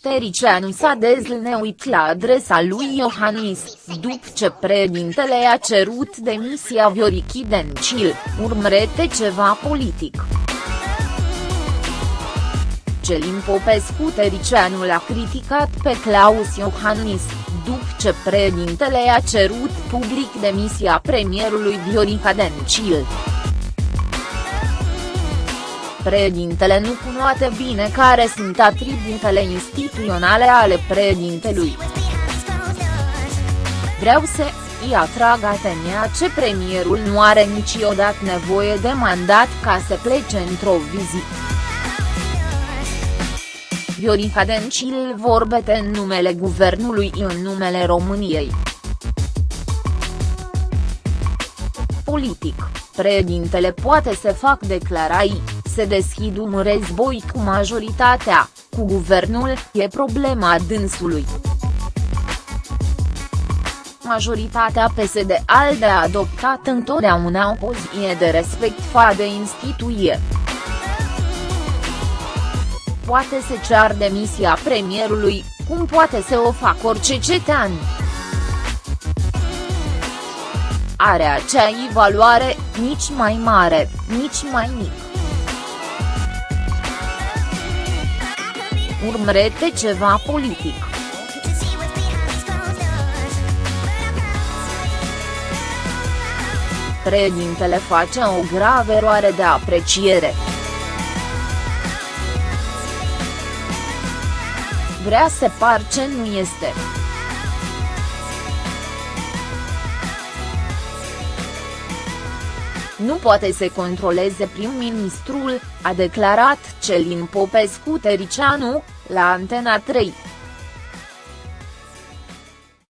Tericianu s-a dezlneuit la adresa lui Iohannis, după ce președintele a cerut demisia Viorichi Dencil, urmărete ceva politic. Celin Popescu Tericianu l-a criticat pe Claus Iohannis, după ce președintele a cerut public demisia premierului Viorica Dencil. Președintele nu cunoate bine care sunt atributele instituționale ale președintelui. Vreau să îi atrag atenția ce premierul nu are niciodată nevoie de mandat ca să plece într-o vizită. Viorica Dencil vorbește în numele guvernului în numele României. Politic, președintele poate să fac declarații, se deschid un război cu majoritatea, cu guvernul, e problema dânsului. Majoritatea PSD-ALDE a adoptat întotdeauna o poziție de respect față de instituție poate să cear demisia premierului, cum poate să o fac orice cetean. Are acea evaluare, nici mai mare, nici mai mic. Urmărete ceva politic. Președintele face o gravă eroare de apreciere. vrea să par ce nu este. Nu poate să controleze prim-ministrul, a declarat Celin Popescu Tericianu, la Antena 3.